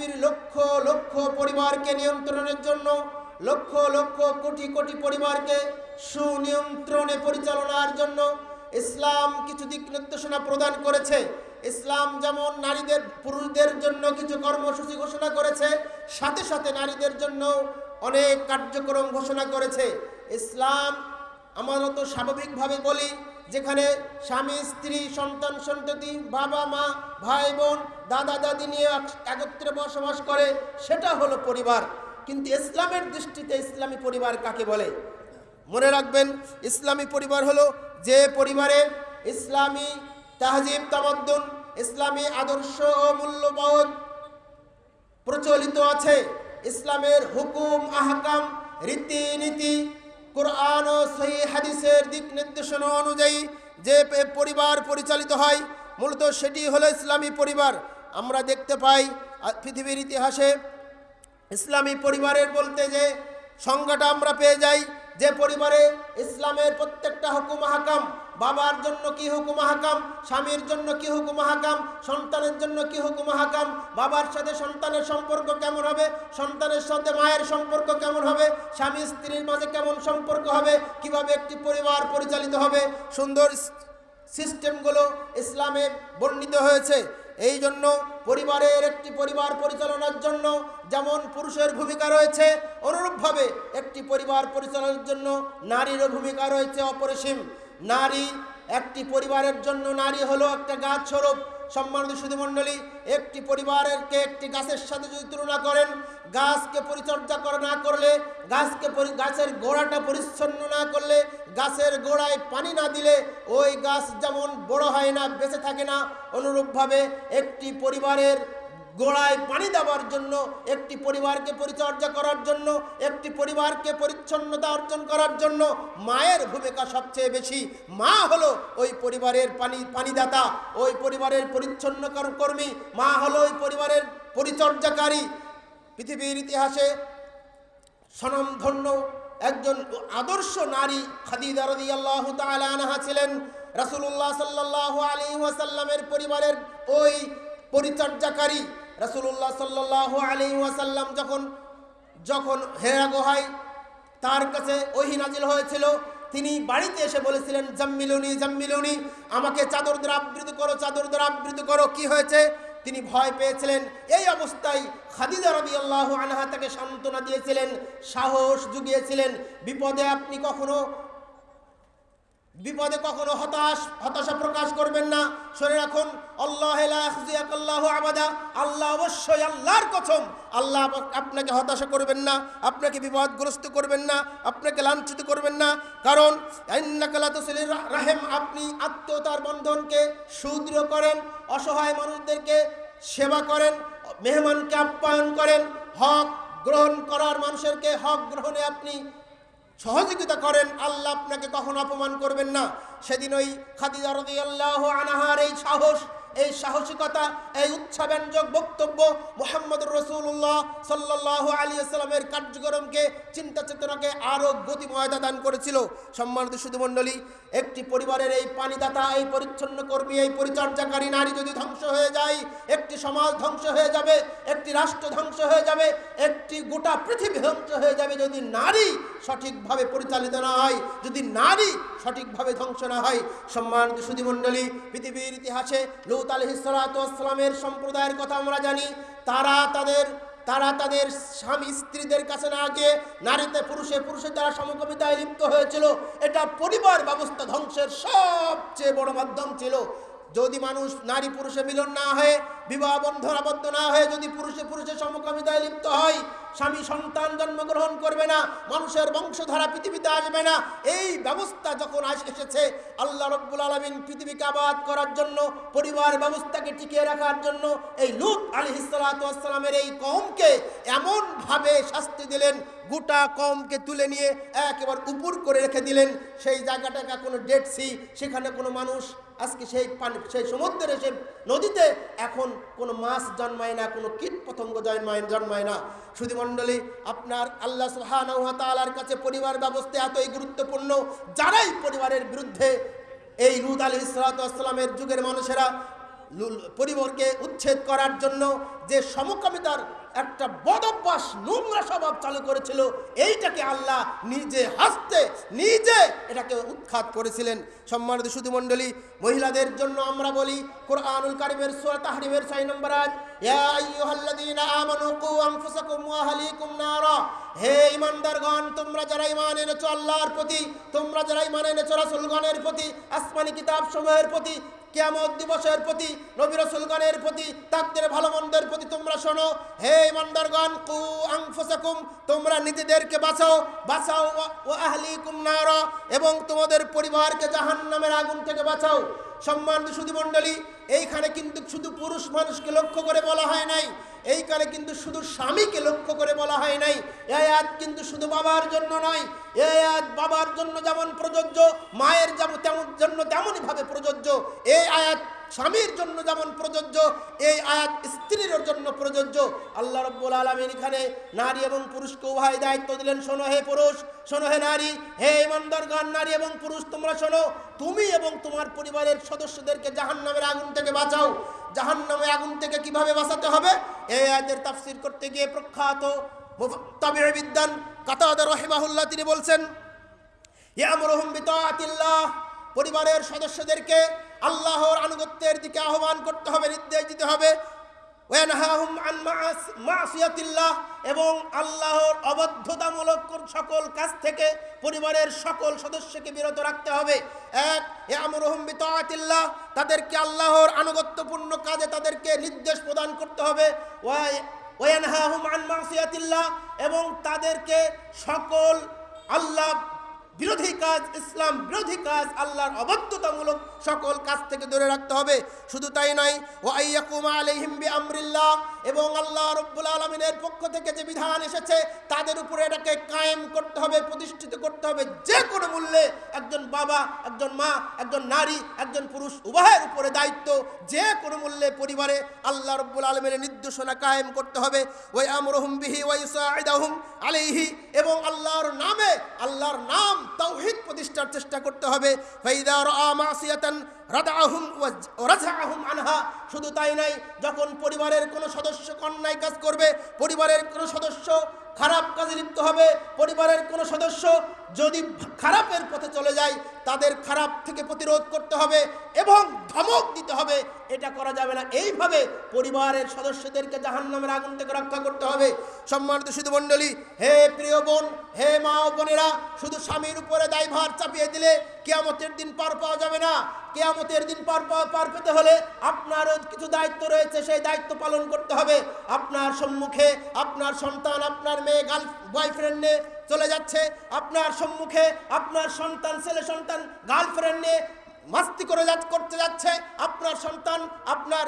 পৃথিবীর লক্ষ লক্ষ পরিবারকে নিয়ন্ত্রণের জন্য, লক্ষ লক্ষ কোটি কোটি পরিবারকে সুনিয়ন্ত্রণে পরিচালনার জন্য ইসলাম কিছু দিক নির্দেশনা প্রদান করেছে। ইসলাম যেমন নারীদের, পুরুষদের জন্য কিছু কর্মসূচি ঘোষণা করেছে, সাথে সাথে নারীদের জন্য অনেক কার্যক্রম ঘোষণা করেছে। ইসলাম আমরা তো স্বাভাবিকভাবে বলি, যেখানে স্বামী, স্ত্রী, সন্তান, সন্ততি, বাবা, মা, ভাই, বোন, দাদা, দাদি নিয়ে এক- একত্রে বসবাস করে, সেটা হলো পরিবার। কিন্তু ইসলামের দৃষ্টিতে ইসলামী পরিবার কাকে বলে? মনে রাখবেন, ইসলামী পরিবার হলো যে পরিবারে ইসলামী তাহজিব, তামাদ্দুন, ইসলামী আদর্শ ও মূল্যবোধ প্রচলিত আছে। ইসলামের হুকুম, আহকাম, রীতিনীতি কোরআন ও সেই হাদিসের দিক নির্দেশনা অনুযায়ী যে পরিবার পরিচালিত হয়, মূলত সেটি হলো ইসলামী পরিবার। আমরা দেখতে পাই পৃথিবীর ইতিহাসে ইসলামী পরিবারের বলতে যে সংজ্ঞাটা আমরা পেয়ে যাই, যে পরিবারে ইসলামের প্রত্যেকটা হুকুম হাকাম বাবার জন্য কি হুকুম হাকাম স্বামীর জন্য কি হুকুম হাকাম সন্তানের জন্য কি হুকুম হাকাম বাবার সাথে সন্তানের সম্পর্ক কেমন হবে? সন্তানের সাথে মায়ের সম্পর্ক কেমন হবে? স্বামী স্ত্রীর মাঝে কেমন সম্পর্ক হবে? কীভাবে একটি পরিবার পরিচালিত হবে? সুন্দর সিস্টেমগুলো ইসলামে বর্ণিত হয়েছে। এই জন্য পরিবারের একটি পরিবার পরিচালনার জন্য যেমন পুরুষের ভূমিকা রয়েছে, অনুরূপভাবে একটি পরিবার পরিচালনার জন্য নারীরও ভূমিকা রয়েছে অপরিসীম। নারী, একটি পরিবারের জন্য নারী হলো একটা গাছ স্বরূপ। সম্মানিত সুধীমণ্ডলী একটি পরিবারেরকে একটি গাছের সাথে যদি তুলনা করেন, গাছকে পরিচর্যা করা না করলে, গাছকে গাছের গোড়াটা পরিচ্ছন্ন না করলে, গাছের গোড়ায় পানি না দিলে, ওই গাছ যেমন বড় হয় না, বেঁচে থাকে না, অনুরূপভাবে একটি পরিবারের গোড়ায় পানি দেওয়ার জন্য, একটি পরিবারকে পরিচর্যা করার জন্য, একটি পরিবারকে পরিচ্ছন্নতা অর্জন করার জন্য মায়ের ভূমিকা সবচেয়ে বেশি। মা হলো ওই পরিবারের পানি, পানিদাতা, ওই পরিবারের পরিচ্ছন্ন কর- কর্মী। মা হলো ওই পরিবারের পরিচর্যাকারী। পৃথিবীর ইতিহাসে স্বনামধন্য একজন আদর্শ নারী খাদিজা রাদিয়াল্লাহু তাআলা আনহা ছিলেন। রাসূলুল্লাহ সাল্লাল্লাহু আলাইহি ওয়াসাল্লামের পরিবারের ওই পরিচর্যাকারী। রাসূলুল্লাহ সাল্লাল্লাহু আলী ওয়াসাল্লাম যখন যখন হেরা গোহাই তার কাছে ওহি নাজিল হয়েছিল, তিনি বাড়িতে এসে বলেছিলেন, জাম্মিলুনি জাম্মিলুনি, আমাকে চাদর দ্বারা আবৃত করো, চাদর দ্বারা আবৃত করো, কি হয়েছে? তিনি ভয় পেয়েছিলেন। এই অবস্থায় খাদিজা রাদিয়াল্লাহু আনহা তাকে সান্ত্বনা দিয়েছিলেন, সাহস জুগিয়েছিলেন, বিপদে আপনি কখনো বিপদে কখনো হতাশ, হতাশা প্রকাশ করবেন না। শুনে রাখুন, আল্লাহ আবাদা। আল্লাহ অবশ্যই আল্লাহর কসম আল্লাহ আপনাকে হতাশা করবেন না, আপনাকে বিপদগ্রস্ত করবেন না, আপনাকে লাঞ্ছিত করবেন না। কারণ রাহেম, আপনি আত্মীয়তার বন্ধনকে সুদৃঢ় করেন, অসহায় মানুষদেরকে সেবা করেন, মেহমানকে আপ্যায়ন করেন। হক গ্রহণ করার মানুষেরকে হক গ্রহণে আপনি সহযোগিতা করেন, আল্লাহ আপনাকে কখনো অপমান করবেন না। সেদিন ওই খাদিজা আল্লাহ আনাহার এই সাহস এই সাহসিকতা, এই উৎসাহব্যঞ্জক বক্তব্য মোহাম্মদ রসুল্লাহ সাল্লাহ আলী আসসালামের কার্যক্রমকে, চিন্তা চেতনাকে আরও গতিময়তা দান করেছিল। সম্মানিত সুধুমণ্ডলী, একটি পরিবারের এই পানিদাতা, এই পরিচ্ছন্ন কর্মী, এই পরিচর্যাকারী নারী যদি ধ্বংস হয়ে যায়, একটি সমাজ ধ্বংস হয়ে যাবে, একটি রাষ্ট্র ধ্বংস হয়ে যাবে, একটি গোটা পৃথিবী ধ্বংস হয়ে যাবে যদি নারী সঠিকভাবে পরিচালিত না হয়, যদি নারী সঠিকভাবে ধ্বংস না হয়, সম্মানিত সুধীমণ্ডলী, পৃথিবীর ইতিহাসে লৌত আলহিসালামের সম্প্রদায়ের কথা আমরা জানি। তারা তাদের তারা তাদের স্বামী স্ত্রীদের কাছে না গিয়ে নারীতে পুরুষে পুরুষের দ্বারা সমকবিতায় লিপ্ত হয়েছিল। এটা পরিবার ব্যবস্থা ধ্বংসের সবচেয়ে বড় মাধ্যম ছিল। যদি মানুষ নারী পুরুষে মিলন না হয়ে বিবাহ বন্ধন আবদ্ধ না হয়ে যদি পুরুষে পুরুষের সমকামিতায় লিপ্ত হয়, স্বামী সন্তান জন্মগ্রহণ করবে না, মানুষের বংশধারা পৃথিবীতে আসবে না, এই ব্যবস্থা যখন এসেছে, আল্লাহ রব্বুল আলমিন পৃথিবীকে আবাদ করার জন্য, পরিবার ব্যবস্থাকে টিকিয়ে রাখার জন্য এই লুত আলী হিসালামের এই কমকে এমনভাবে শাস্তি দিলেন, গোটা কমকে তুলে নিয়ে একেবারে উপর করে রেখে দিলেন। সেই জায়গাটাকে কোনো ডেড সি, সেখানে কোনো মানুষ আজকে সেই পানি সেই সমুদ্রে সে নদীতে এখন কোনো মাছ জন্মায় না, কোনো কীট পতঙ্গ জন্মায় জন্মায় না। সুধীমণ্ডলী আপনার আল্লাহ সুহানার কাছে পরিবার ব্যবস্থা এতই গুরুত্বপূর্ণ, যারাই পরিবারের বিরুদ্ধে এই রুদ আলী যুগের মানুষেরা পরিবারকে উচ্ছেদ করার জন্য যে সমকামিতার একটা বদভ্যাস নোংরা স্বভাব চালু করেছিল, এইটাকে আল্লাহ নিজে হাসতে, নিজে এটাকে উৎখাত করেছিলেন। সম্মানিত সুধুমণ্ডলী মহিলাদের জন্য আমরা বলি, কোরআনুল কারিমের সূরা তাহরিমের 6 নম্বর নারা। হে ইমানদারগণ তোমরা যারা ঈমান এনেছো আল্লাহর প্রতি প্রতি, আসমানি কিতাব সমূহের প্রতি কিয়ামত দিবসের প্রতি, নবী রসুলগণের প্রতি তাকদের ভালো মন্দের প্রতি তোমরা শোনো, হে মন্দারগণ কু আংফুসাকুম তোমরা নিজেদেরকে বাঁচাও বাঁচাও ও আহলি এবং তোমাদের পরিবারকে জাহান্নামের আগুন থেকে বাঁচাও। সম্মানিত সুধী মণ্ডলী, এইখানে কিন্তু শুধু পুরুষ মানুষকে লক্ষ্য করে বলা হয় নাই, এইখানে কিন্তু শুধু স্বামীকে লক্ষ্য করে বলা হয় নাই এই আয়াত কিন্তু শুধু বাবার জন্য নয় এই আয়াত বাবার জন্য যেমন প্রযোজ্য, মায়ের যেমন তেমন জন্য তেমনইভাবে প্রযোজ্য এই আয়াত স্বামীর জন্য যেমন প্রযোজ্য, এই আয়াত স্ত্রীর জন্য প্রযোজ্য। আল্লাহ রব্বুল আলমিন এখানে নারী এবং পুরুষকে উভয় দায়িত্ব দিলেন। শোনো হে পুরুষ, শোনো হে নারী, হে ইমানদারগণ নারী এবং পুরুষ, তোমরা শোনো, তুমি এবং তোমার পরিবারের সদস্যদেরকে জাহান্নামের আগুন থেকে বাঁচাও। জাহান্নামে আগুন থেকে কীভাবে বাঁচাতে হবে? এই আয়াতের তাফসির করতে গিয়ে প্রখ্যাত তবে বিদ্যান কাতাদা রহিমাহুল্লাহ তিনি বলছেন, ইয়ামরুহুম বিতাআতিল্লাহ পরিবারের সদস্যদেরকে আল্লাহর আনুগত্যের দিকে আহ্বান করতে হবে, নির্দেশ দিতে হবে। মাসিয়াতিল্লাহ এবং আল্লাহর অবদ্ধতামূলক সকল কাজ থেকে পরিবারের সকল সদস্যকে বিরত রাখতে হবে। এক বিতাআতিল্লাহ, তাদেরকে আল্লাহর আনুগত্যপূর্ণ কাজে তাদেরকে নির্দেশ প্রদান করতে হবে। ওয়া ওয়ানহাহুম আন মাসিয়াতিল্লাহ এবং তাদেরকে সকল আল্লাহ বিরোধী কাজ, ইসলাম বিরোধী কাজ, আল্লাহর অবদ্ধতামূলক সকল কাজ থেকে দূরে রাখতে হবে। শুধু তাই নয় ও আইয়াকুমা আলাইহিম বিআমরিল্লাহ, এবং আল্লাহ রব্বুল আলমিনের পক্ষ থেকে যে বিধান এসেছে, তাদের উপরে এটাকে কায়েম করতে হবে, প্রতিষ্ঠিত করতে হবে। যে কোনো মূল্যে একজন বাবা, একজন মা, একজন নারী, একজন পুরুষ, উভয়ের উপরে দায়িত্ব, যে কোনো মূল্যে পরিবারে আল্লাহ রব্বুল আলমের নির্দেশনা কায়েম করতে হবে। ওই আমরহুম বিহি ওই সাইদাহুম আলাইহি, এবং আল্লাহর নামে, আল্লাহর নাম তাওহীদ প্রতিষ্ঠার চেষ্টা করতে হবে। আনহা। শুধু তাই নাই যখন পরিবারের কোনো সদস্য অন্যায় কাজ করবে, পরিবারের কোনো সদস্য খারাপ কাজে লিপ্ত হবে, পরিবারের কোনো সদস্য যদি খারাপের পথে চলে যায়, তাদের খারাপ থেকে প্রতিরোধ করতে হবে এবং ধমক দিতে হবে। এটা করা যাবে না। এইভাবে পরিবারের সদস্যদেরকে জাহান্নামের আগুন থেকে রক্ষা করতে হবে। সম্মানিত শুধু মণ্ডলী, হে প্রিয় বোন, হে মা ও বোনেরা, শুধু স্বামীর উপরে দায়ভার চাপিয়ে দিলে কেয়ামতের দিন পার পাওয়া যাবে না। কেয়ামতের দিন পার পার পেতে হলে আপনারও কিছু দায়িত্ব রয়েছে, সেই দায়িত্ব পালন করতে হবে। আপনার সম্মুখে আপনার সন্তান, আপনার মেয়ে গার্ল বয়ফ্রেন্ড নিয়ে চলে যাচ্ছে, আপনার সম্মুখে আপনার সন্তান, ছেলে সন্তান গার্লফ্রেন্ড নিয়ে মাস্তি করে যাচ্ছে করতে যাচ্ছে, আপনার সন্তান, আপনার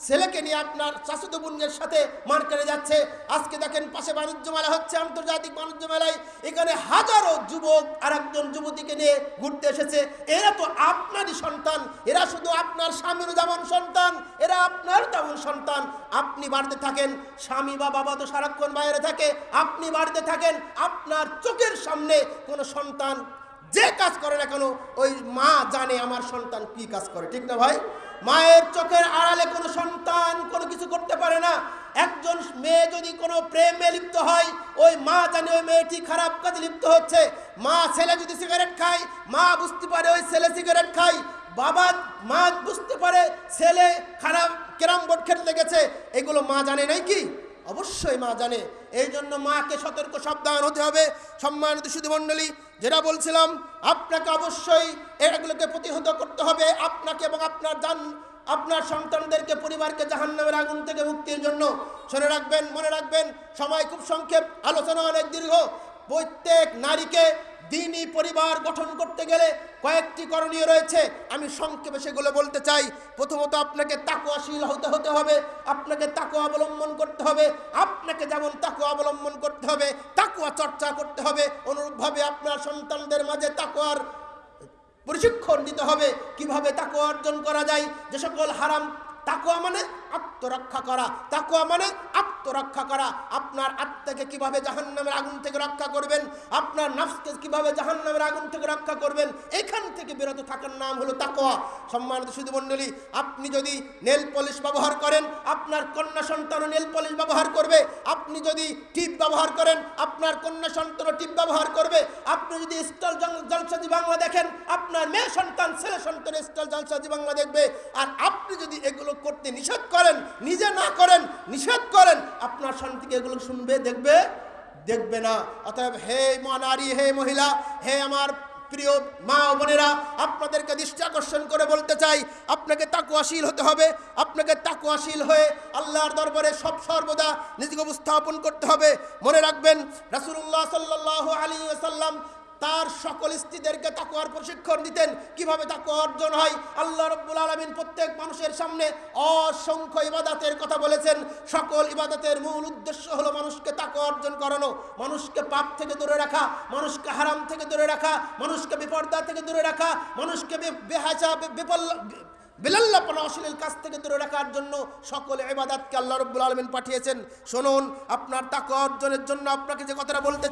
ছেলেকে নিয়ে আপনার চাচুতো বোনের সাথে মার্কেটে যাচ্ছে। আজকে দেখেন পাশে বাণিজ্য মেলা হচ্ছে, আন্তর্জাতিক বাণিজ্য মেলায়। এখানে হাজারো যুবক আর একজন যুবতীকে নিয়ে ঘুরতে এসেছে। এরা তো আপনারই সন্তান। এরা শুধু আপনার স্বামীর যেমন সন্তান, এরা আপনার তেমন সন্তান। আপনি বাড়িতে থাকেন, স্বামী বা বাবা তো সারাক্ষণ বাইরে থাকে। আপনি বাড়িতে থাকেন, আপনার চোখের সামনে কোনো সন্তান যে কাজ করে না কেন, ওই মা জানে আমার সন্তান কি কাজ করে। ঠিক না ভাই? মায়ের চোখের আড়ালে কোনো সন্তান কোনো কিছু করতে পারে না। একজন মেয়ে যদি কোনো প্রেমে লিপ্ত হয়, ওই মা জানে ওই মেয়েটি খারাপ কাজে লিপ্ত হচ্ছে। মা ছেলে যদি সিগারেট খায়, মা বুঝতে পারে ওই ছেলে সিগারেট খায়। বাবা, মা বুঝতে পারে ছেলে খারাপ ক্যারাম বোর্ড খেলতে লেগেছে এগুলো মা জানে নাই কি? অবশ্যই মা জানে। এই জন্য মাকে সতর্ক, সাবধান হতে হবে। সম্মানিত সুধুমণ্ডলী, যেটা বলছিলাম, আপনাকে অবশ্যই এগুলোকে প্রতিহত করতে হবে। আপনাকে এবং আপনার যান আপনার সন্তানদেরকে, পরিবারকে জাহান্নামের আগুন থেকে মুক্তির জন্য। শুনে রাখবেন, মনে রাখবেন, সময় খুব সংক্ষেপ। আলোচনা অনেক দীর্ঘ। প্রত্যেক নারীকে দিনই পরিবার গঠন করতে গেলে কয়েকটি করণীয় রয়েছে। আমি সংক্ষেপে সেগুলো বলতে চাই। প্রথমত আপনাকে তাকুয়াশীল হতে হতে হবে। আপনাকে তাকুয়া অবলম্বন করতে হবে। আপনাকে যেমন তাকুয়া অবলম্বন করতে হবে, তাকুয়া চর্চা করতে হবে। অনুরূপভাবে আপনার সন্তানদের মাঝে তাকুয়ার প্রশিক্ষণ দিতে হবে। কীভাবে তাকুয়া অর্জন করা যায়? যে সকল হারাম তাকুয়া মানে আত্মরক্ষা করা। তাকুয়া মানে আত্মরক্ষা করা। আপনার আত্মাকে কীভাবে জাহান্নামের আগুন থেকে রক্ষা করবেন? আপনার নাফসকে কীভাবে জাহান্নামের আগুন থেকে রক্ষা করবেন? এখান থেকে বিরত থাকার নাম হলো তাকুয়া সম্মানিত সুধুমণ্ডলী, আপনি যদি নেল পলিশ ব্যবহার করেন, আপনার কন্যা সন্তানও নেল পলিশ ব্যবহার করবে। আপনি যদি টিপ ব্যবহার করেন, আপনার কন্যা সন্তানও টিপ ব্যবহার করবে। আপনি যদি স্টল জলসাজি বাংলা দেখেন, আপনার মেয়ে সন্তান, ছেলে সন্তান স্টল জলসাজি বাংলা দেখবে। আর আপনি যদি এগুলো করতে নিষেধ করেন, নিজে না করেন, নিষেধ করেন, আপনার সন্তানকে এগুলো শুনবে, দেখবে দেখবে না। অতএব, হে মা নারী হে মহিলা, হে আমার প্রিয় মা ও বোনেরা, আপনাদেরকে দৃষ্টি আকর্ষণ করে বলতে চাই, আপনাকে তাকুয়াশীল হতে হবে, আপনাকে তাকুয়াশীল হয়ে আল্লাহর দরবারে সব সর্বদা নিজেকে উপস্থাপন করতে হবে। মনে রাখবেন রাসুল্লাহ সাল্লাহ আলী ওয়াসাল্লাম তার সকল স্ত্রীদেরকে তাকুয়ার প্রশিক্ষণ দিতেন। কীভাবে তাকুয়া অর্জন হয়? আল্লাহ রব্বুল আলমিন প্রত্যেক মানুষের সামনে অসংখ্য ইবাদাতের কথা বলেছেন। সকল ইবাদাতের মূল উদ্দেশ্য হলো মানুষকে তাকুয়া অর্জন করানো। মানুষকে পাপ থেকে দূরে রাখা, মানুষকে হারাম থেকে দূরে রাখা, মানুষকে বিপর্দা থেকে দূরে রাখা, মানুষকে বেহাচা বে- বিলাল্লাপনা অশ্লীল কাছ থেকে দূরে রাখার জন্য সকল এবাদাতকে আল্লাহ রব্বুল আলমিন পাঠিয়েছেন। শুনুন, আপনার তাকুয়া অর্জনের জন্য আপনাকে যে কথাটা বলতে